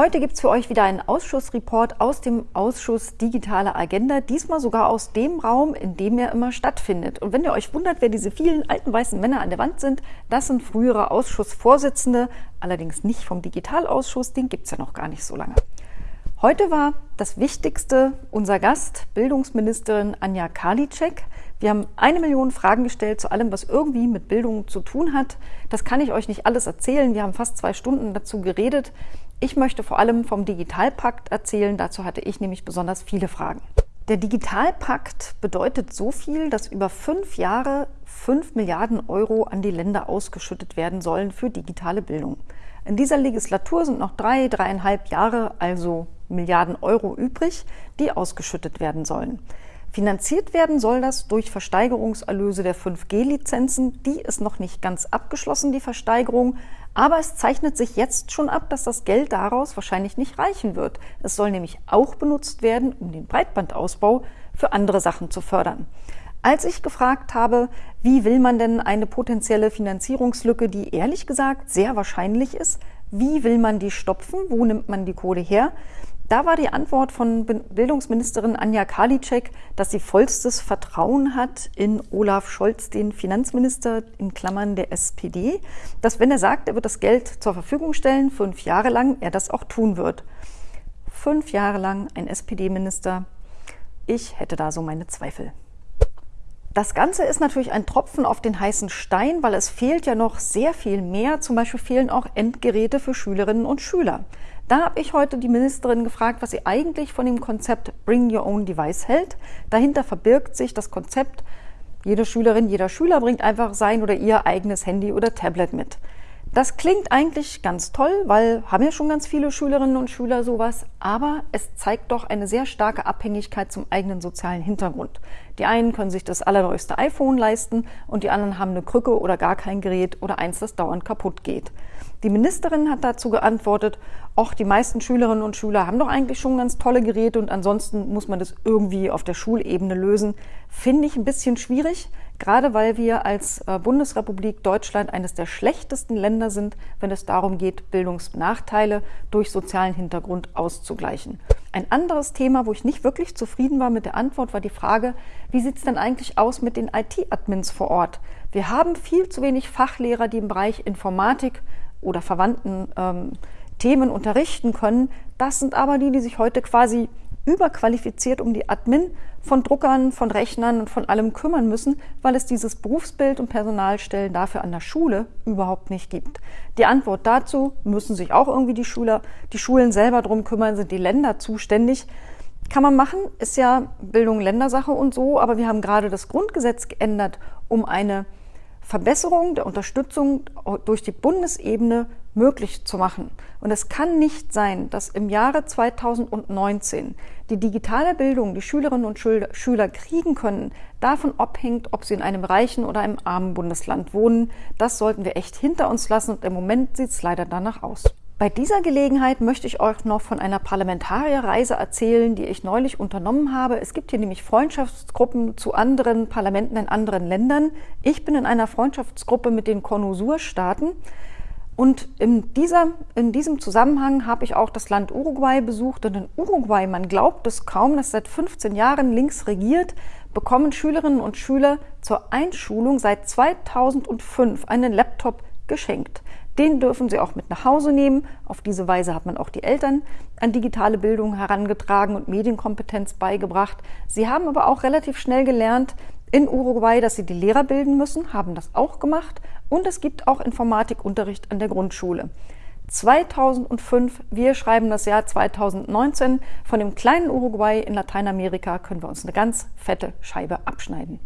Heute gibt es für euch wieder einen Ausschussreport aus dem Ausschuss Digitale Agenda, diesmal sogar aus dem Raum, in dem er immer stattfindet. Und wenn ihr euch wundert, wer diese vielen alten weißen Männer an der Wand sind, das sind frühere Ausschussvorsitzende, allerdings nicht vom Digitalausschuss, den gibt es ja noch gar nicht so lange. Heute war das Wichtigste unser Gast, Bildungsministerin Anja Karliczek. Wir haben eine Million Fragen gestellt zu allem, was irgendwie mit Bildung zu tun hat. Das kann ich euch nicht alles erzählen. Wir haben fast zwei Stunden dazu geredet. Ich möchte vor allem vom Digitalpakt erzählen. Dazu hatte ich nämlich besonders viele Fragen. Der Digitalpakt bedeutet so viel, dass über fünf Jahre fünf Milliarden Euro an die Länder ausgeschüttet werden sollen für digitale Bildung. In dieser Legislatur sind noch drei, dreieinhalb Jahre, also Milliarden Euro übrig, die ausgeschüttet werden sollen. Finanziert werden soll das durch Versteigerungserlöse der 5G-Lizenzen. Die ist noch nicht ganz abgeschlossen, die Versteigerung. Aber es zeichnet sich jetzt schon ab, dass das Geld daraus wahrscheinlich nicht reichen wird. Es soll nämlich auch benutzt werden, um den Breitbandausbau für andere Sachen zu fördern. Als ich gefragt habe, wie will man denn eine potenzielle Finanzierungslücke, die ehrlich gesagt sehr wahrscheinlich ist, wie will man die stopfen, wo nimmt man die Kohle her, da war die Antwort von Bildungsministerin Anja Karliczek, dass sie vollstes Vertrauen hat in Olaf Scholz, den Finanzminister in Klammern der SPD, dass wenn er sagt, er wird das Geld zur Verfügung stellen, fünf Jahre lang, er das auch tun wird. Fünf Jahre lang ein SPD-Minister. Ich hätte da so meine Zweifel. Das Ganze ist natürlich ein Tropfen auf den heißen Stein, weil es fehlt ja noch sehr viel mehr. Zum Beispiel fehlen auch Endgeräte für Schülerinnen und Schüler. Da habe ich heute die Ministerin gefragt, was sie eigentlich von dem Konzept Bring Your Own Device hält. Dahinter verbirgt sich das Konzept, jede Schülerin, jeder Schüler bringt einfach sein oder ihr eigenes Handy oder Tablet mit. Das klingt eigentlich ganz toll, weil haben ja schon ganz viele Schülerinnen und Schüler sowas, aber es zeigt doch eine sehr starke Abhängigkeit zum eigenen sozialen Hintergrund. Die einen können sich das allerneueste iPhone leisten und die anderen haben eine Krücke oder gar kein Gerät oder eins, das dauernd kaputt geht. Die Ministerin hat dazu geantwortet, ach, die meisten Schülerinnen und Schüler haben doch eigentlich schon ganz tolle Geräte und ansonsten muss man das irgendwie auf der Schulebene lösen. Finde ich ein bisschen schwierig gerade weil wir als äh, Bundesrepublik Deutschland eines der schlechtesten Länder sind, wenn es darum geht, Bildungsnachteile durch sozialen Hintergrund auszugleichen. Ein anderes Thema, wo ich nicht wirklich zufrieden war mit der Antwort, war die Frage, wie sieht es denn eigentlich aus mit den IT-Admins vor Ort? Wir haben viel zu wenig Fachlehrer, die im Bereich Informatik oder verwandten ähm, Themen unterrichten können. Das sind aber die, die sich heute quasi überqualifiziert um die Admin von Druckern, von Rechnern und von allem kümmern müssen, weil es dieses Berufsbild und Personalstellen dafür an der Schule überhaupt nicht gibt. Die Antwort dazu müssen sich auch irgendwie die Schüler, die Schulen selber drum kümmern, sind die Länder zuständig. Kann man machen, ist ja Bildung Ländersache und so, aber wir haben gerade das Grundgesetz geändert, um eine Verbesserung der Unterstützung durch die Bundesebene möglich zu machen. Und es kann nicht sein, dass im Jahre 2019 die digitale Bildung, die Schülerinnen und Schüler kriegen können, davon abhängt, ob sie in einem reichen oder einem armen Bundesland wohnen. Das sollten wir echt hinter uns lassen und im Moment sieht es leider danach aus. Bei dieser Gelegenheit möchte ich euch noch von einer Parlamentarierreise erzählen, die ich neulich unternommen habe. Es gibt hier nämlich Freundschaftsgruppen zu anderen Parlamenten in anderen Ländern. Ich bin in einer Freundschaftsgruppe mit den Konusur-Staaten. Und in, dieser, in diesem Zusammenhang habe ich auch das Land Uruguay besucht. Und in Uruguay, man glaubt es kaum, dass seit 15 Jahren links regiert, bekommen Schülerinnen und Schüler zur Einschulung seit 2005 einen Laptop geschenkt. Den dürfen Sie auch mit nach Hause nehmen. Auf diese Weise hat man auch die Eltern an digitale Bildung herangetragen und Medienkompetenz beigebracht. Sie haben aber auch relativ schnell gelernt in Uruguay, dass sie die Lehrer bilden müssen, haben das auch gemacht. Und es gibt auch Informatikunterricht an der Grundschule. 2005, wir schreiben das Jahr 2019. Von dem kleinen Uruguay in Lateinamerika können wir uns eine ganz fette Scheibe abschneiden.